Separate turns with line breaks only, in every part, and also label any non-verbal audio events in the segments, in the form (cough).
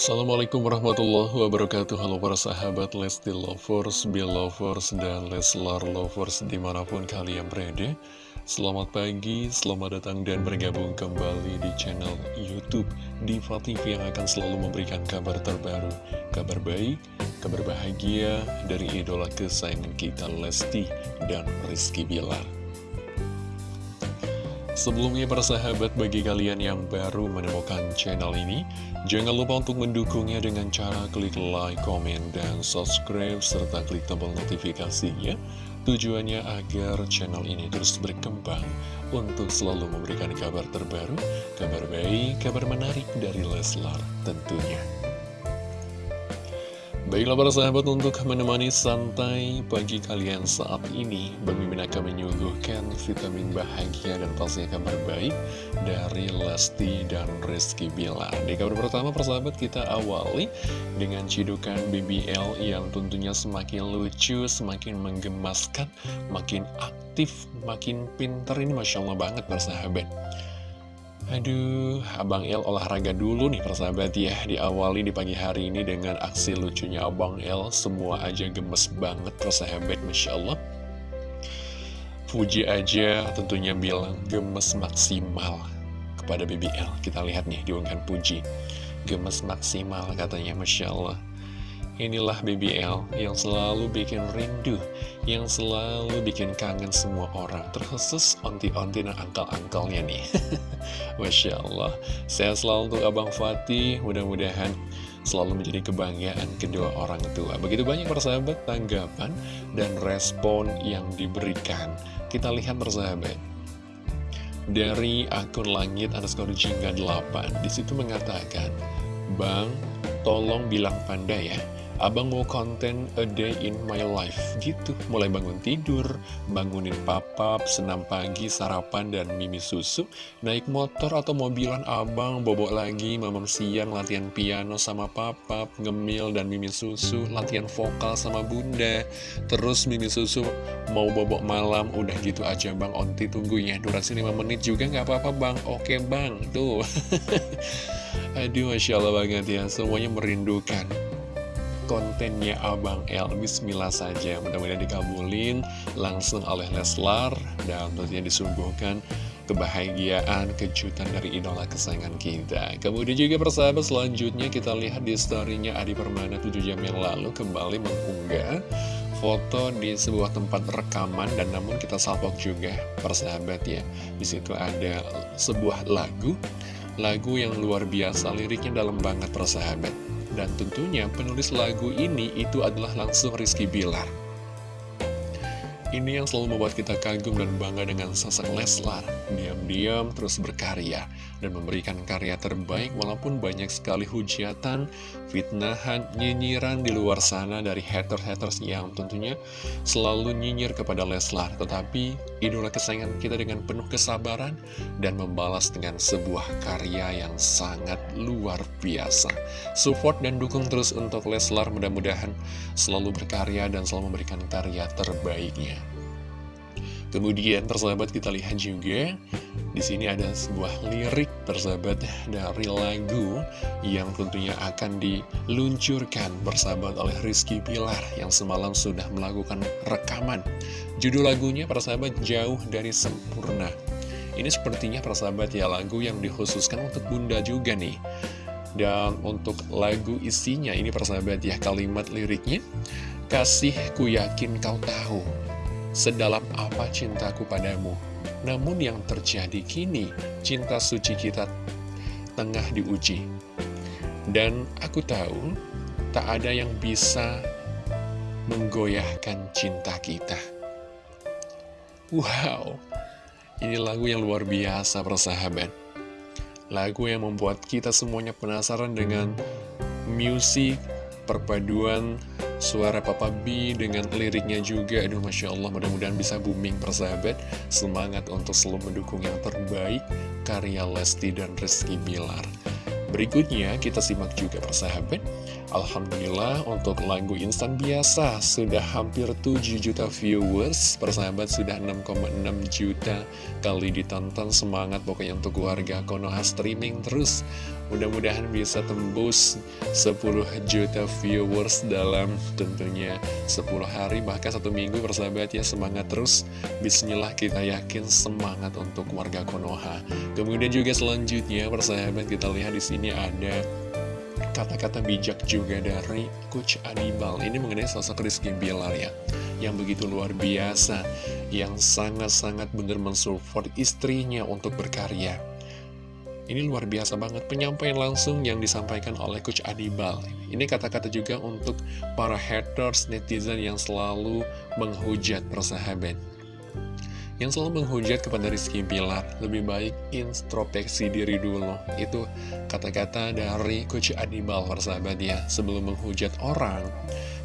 Assalamualaikum warahmatullahi wabarakatuh. Halo para sahabat Lesti Lovers, Belovers, dan Leslar Lovers di mana pun kalian berada. Selamat pagi, selamat datang dan bergabung kembali di channel Youtube Diva TV yang akan selalu memberikan kabar terbaru Kabar baik, kabar bahagia dari idola kesayangan kita Lesti dan Rizky Bilar Sebelumnya para sahabat bagi kalian yang baru menemukan channel ini Jangan lupa untuk mendukungnya dengan cara klik like, komen, dan subscribe Serta klik tombol notifikasinya. Tujuannya agar channel ini terus berkembang Untuk selalu memberikan kabar terbaru Kabar baik, kabar menarik dari Leslar tentunya Baiklah para sahabat untuk menemani santai pagi kalian saat ini Bang Mimin akan menyuguhkan vitamin bahagia dan pastinya kabar baik dari Lesti dan Rizky Bilar. Di kabar pertama para sahabat kita awali dengan cidukan BBL yang tentunya semakin lucu, semakin menggemaskan, makin aktif, makin pinter Ini Masya Allah banget para sahabat Aduh, Abang El olahraga dulu nih persahabat ya. Diawali di pagi hari ini dengan aksi lucunya Abang El. Semua aja gemes banget persahabat, Masya Allah. Puji aja tentunya bilang gemes maksimal kepada BBL Kita lihat nih diungkan Puji. Gemes maksimal katanya, Masya Allah Inilah BBL yang selalu bikin rindu, yang selalu bikin kangen semua orang, terkhusus onti-onti dan angkal-angkalnya nih. (laughs) Masya Allah, saya selalu untuk Abang Fatih, mudah-mudahan selalu menjadi kebanggaan kedua orang tua. Begitu banyak persahabat tanggapan dan respon yang diberikan. Kita lihat persahabat. Dari akun langit underscore jingga 8, di situ mengatakan, Bang, tolong bilang pandai ya Abang mau konten a day in my life. Gitu. Mulai bangun tidur, bangunin papap, senam pagi, sarapan, dan mimi susu. Naik motor atau mobilan abang, bobok lagi, mamam siang, latihan piano sama papap Ngemil dan mimi susu, latihan vokal sama bunda. Terus mimi susu mau bobok malam, udah gitu aja bang. Onti tunggu ya, durasi 5 menit juga nggak apa-apa bang. Oke bang, tuh. (laughs) Aduh Masya Allah banget ya, semuanya merindukan kontennya Abang El. Bismillah saja mudah-mudahan dikabulin langsung oleh Leslar dan tentunya disuguhkan kebahagiaan, kejutan dari idola kesayangan kita. Kemudian juga persahabat selanjutnya kita lihat di storynya Adi Permana 7 jam yang lalu kembali mengunggah foto di sebuah tempat rekaman dan namun kita salpok juga persahabat ya. Di situ ada sebuah lagu lagu yang luar biasa liriknya dalam banget persahabat dan tentunya penulis lagu ini itu adalah langsung Rizky Bilar. Ini yang selalu membuat kita kagum dan bangga dengan sosok Leslar. Diam-diam terus berkarya dan memberikan karya terbaik walaupun banyak sekali hujatan, fitnahan, nyinyiran di luar sana dari haters-haters yang tentunya selalu nyinyir kepada Leslar. Tetapi idola kesayangan kita dengan penuh kesabaran dan membalas dengan sebuah karya yang sangat luar biasa. Support dan dukung terus untuk Leslar mudah-mudahan selalu berkarya dan selalu memberikan karya terbaiknya. Kemudian persahabat kita lihat juga di sini ada sebuah lirik persahabat dari lagu yang tentunya akan diluncurkan persahabat oleh Rizky Pilar yang semalam sudah melakukan rekaman. Judul lagunya persahabat jauh dari sempurna. Ini sepertinya persahabat ya lagu yang dikhususkan untuk bunda juga nih. Dan untuk lagu isinya ini persahabat ya kalimat liriknya Kasih ku yakin kau tahu sedalam apa cintaku padamu. Namun yang terjadi kini, cinta suci kita tengah diuji. Dan aku tahu, tak ada yang bisa menggoyahkan cinta kita. Wow, ini lagu yang luar biasa persahabat. Lagu yang membuat kita semuanya penasaran dengan musik, perpaduan suara Papa B dengan liriknya juga. Aduh Masya Allah mudah-mudahan bisa booming persahabat. Semangat untuk selalu mendukung yang terbaik Karya Lesti dan Rizky Bilar. Berikutnya kita simak juga persahabat Alhamdulillah untuk lagu instan biasa sudah hampir 7 juta viewers. Persahabat sudah 6,6 juta kali ditonton. Semangat pokoknya untuk warga Konoha streaming terus. Mudah-mudahan bisa tembus 10 juta viewers dalam tentunya 10 hari Bahkan satu minggu persahabat ya semangat terus. Bismillah kita yakin semangat untuk warga Konoha. Kemudian juga selanjutnya persahabat kita lihat di sini ada kata-kata bijak juga dari Coach Anibal Ini mengenai sosok Rizky Bilar ya Yang begitu luar biasa Yang sangat-sangat benar mensupport istrinya untuk berkarya. Ini luar biasa banget penyampaian langsung yang disampaikan oleh Coach Anibal Ini kata-kata juga untuk para haters netizen yang selalu menghujat persahabat yang selalu menghujat kepada Rizky Bilar lebih baik introspeksi diri dulu. Itu kata-kata dari Coach Adibal persahabat ya. Sebelum menghujat orang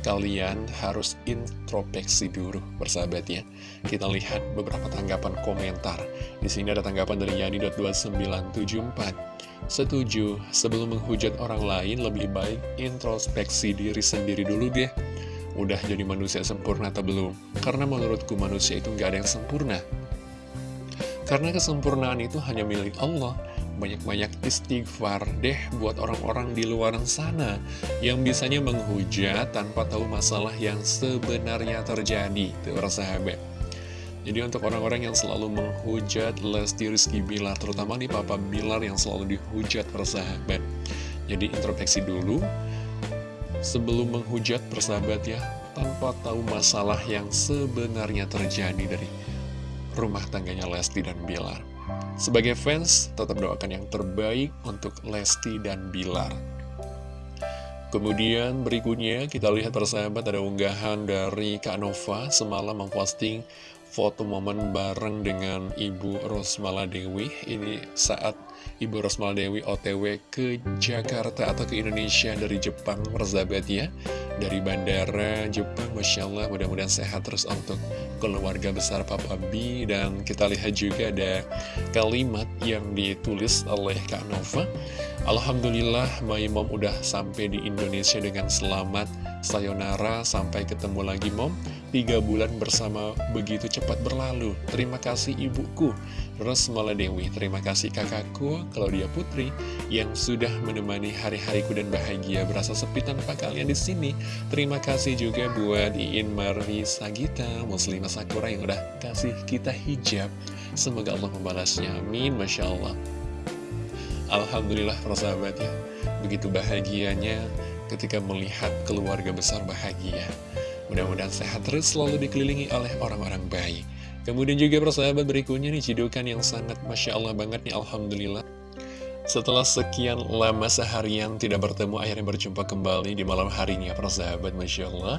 kalian harus introspeksi dulu persahabat ya. Kita lihat beberapa tanggapan komentar. Di sini ada tanggapan dari Yani.2974 setuju sebelum menghujat orang lain lebih baik introspeksi diri sendiri dulu deh udah jadi manusia sempurna atau belum? Karena menurutku manusia itu nggak ada yang sempurna. Karena kesempurnaan itu hanya milik Allah. Banyak-banyak istighfar deh buat orang-orang di luar sana yang bisanya menghujat tanpa tahu masalah yang sebenarnya terjadi. Tuh, sahabat. Jadi untuk orang-orang yang selalu menghujat Lesti Rizky Bilar, terutama di Papa Bilar yang selalu dihujat persahabat. Jadi introspeksi dulu, sebelum menghujat persahabat ya, tanpa tahu masalah yang sebenarnya terjadi dari rumah tangganya Lesti dan Bilar. Sebagai fans, tetap doakan yang terbaik untuk Lesti dan Bilar. Kemudian berikutnya kita lihat persahabat ada unggahan dari Kak Nova semalam memposting foto momen bareng dengan Ibu Rosmala Dewi. Ini saat Ibu Rosmala Dewi otw ke Jakarta atau ke Indonesia dari Jepang persahabat ya Dari bandara Jepang Masya Allah mudah-mudahan sehat terus untuk keluarga besar Papa B. Dan kita lihat juga ada kalimat yang ditulis oleh Kak Nova. Alhamdulillah My Mom udah sampai di Indonesia dengan selamat. Sayonara sampai ketemu lagi Mom Tiga bulan bersama begitu cepat berlalu. Terima kasih ibuku Rosmala Dewi. Terima kasih kakakku Claudia Putri Yang sudah menemani hari-hariku dan bahagia Berasa sepi tanpa kalian di sini. Terima kasih juga buat Iin Marisa Gita Muslimah Sakura yang udah kasih kita hijab. Semoga Allah membalasnya. Amin Masya Allah. Alhamdulillah persahabat ya Begitu bahagianya ketika melihat keluarga besar bahagia Mudah-mudahan sehat terus selalu dikelilingi oleh orang-orang baik. Kemudian juga persahabat berikutnya nih cidukan yang sangat Masya Allah banget nih Alhamdulillah. Setelah sekian lama seharian tidak bertemu akhirnya berjumpa kembali di malam hari ini ya persahabat Masya Allah.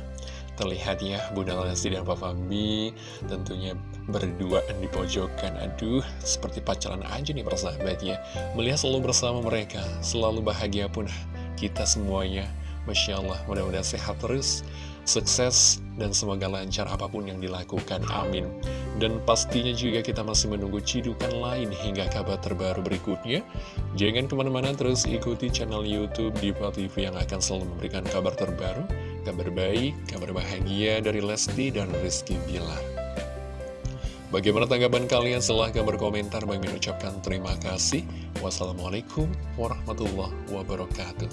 Terlihat ya Bunda Lesti dan Papa B tentunya berduaan di pojokan. Aduh, seperti pacaran aja nih persahabat ya. Melihat selalu bersama mereka, selalu bahagia pun kita semuanya. Masya Allah, mudah-mudahan sehat terus sukses, dan semoga lancar apa pun yang dilakukan. Amin. Dan pastinya juga kita masih menunggu cidukan lain hingga kabar terbaru berikutnya. Jangan ke mana-mana terus ikuti channel Youtube Diva TV yang akan selalu memberikan kabar terbaru, kabar baik, kabar bahagia dari Lesti dan Rizky Bilar. Bagaimana tanggapan kalian? Silahkan berkomentar. Bagi mengucapkan terima kasih. Wassalamualaikum warahmatullahi wabarakatuh.